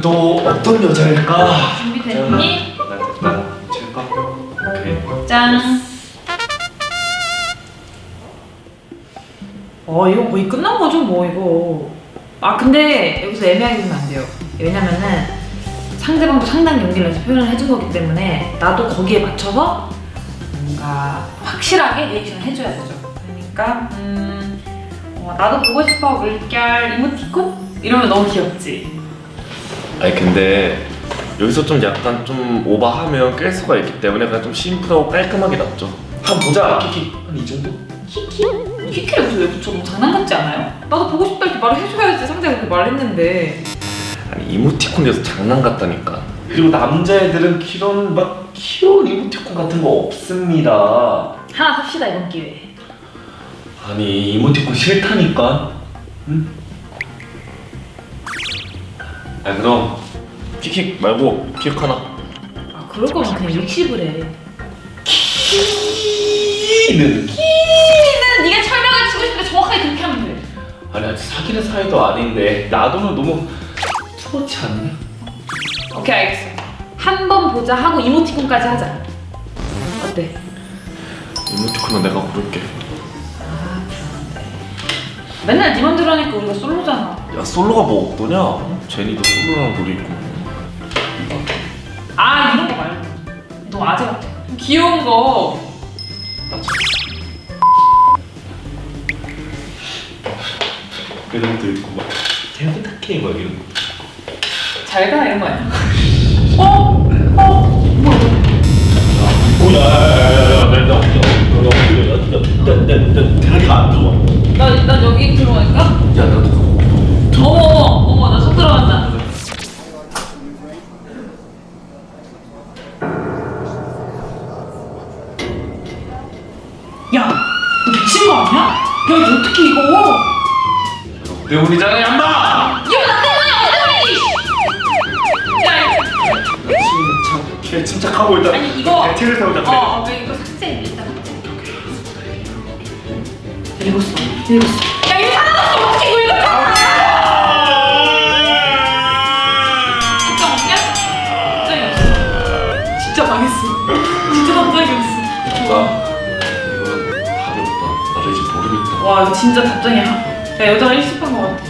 또 어떤 여자일까? 준비됐니? 칠까? 오케이. 짠. 어 이거 거의 끝난 거죠 뭐 이거. 아 근데 여기서 애매하게 보면 안 돼요. 왜냐면은 상대방도 상당히 용기를 내서 표현을 해준 거기 때문에 나도 거기에 맞춰서 뭔가 확실하게 리액션을 해줘야 되죠. 그러니까 음 어, 나도 보고 싶어 물결 이모티콘 이러면 너무 귀엽지. 아니 근데 여기서 좀 약간 좀 오버하면 깰 수가 있기 때문에 그냥 좀 심플하고 깔끔하게 놨죠. 한 보자 키키 한 이 정도? 키키? 키키를 여기서 왜 붙여? 너무 장난 같지 않아요? 나도 보고 싶다 이렇게 말을 해줘야지 상대가 그렇게 말했는데 아니 이모티콘에서 장난 같다니까. 그리고 남자애들은 이런 막 귀여운 이모티콘 같은 거 없습니다. 하나 삽시다 이번 기회에 아니 이모티콘 싫다니까. 응? 아 그럼 키킥 말고 킥 하나. 아 그럴 거면 그냥 일십을 해 키는 키는 네가 철벽을 치고 싶은데 정확하게 그렇게 하면 돼 아니 아직 사귀는 사이도 아닌데 놔두면 너무 그렇지 않냐? 오케이 알겠어 한 번 보자 하고 이모티콘까지 하자 어때? 이모티콘은 내가 고를게. 맨날 네 맘대로 하니까 우리가 솔로잖아 야 솔로가 뭐 어떠냐? 제니도 솔로랑 놀이 있고. 아 이런 거 말고 너무 아재 같아 좀 귀여운 거 그런 것도 있고 막 텐트케이 막 이런 거. 잘가 이런 거 아니야? 어? 어? 뭐야 내가 대가리가 안 좋아. 나, 난 여기 들어가니까? 야 나도 어머 어머 어머 나손 들어간다 야, 너 미친 거 아니야? 야, 이거 어떻게 이거? 때문이잖아 얌마. 이거 나 때문이야, 나 때문이! 야, 침착 걔 침착하고 일단 아니 이거 대체를 세우자 그래. 어, 어, 이거 삭제 일단 읽었어, 읽었어. 야, 이거 하나도 어떻게 이거 읽었잖아! 진짜 없냐? 답장이 없어 진짜 망했어. 진짜 답장이 없어 나 이거는 답이 없다. 나를 이제 모르겠다. 와 이거 진짜 답장이야. 야 여자가 일십한 거 같아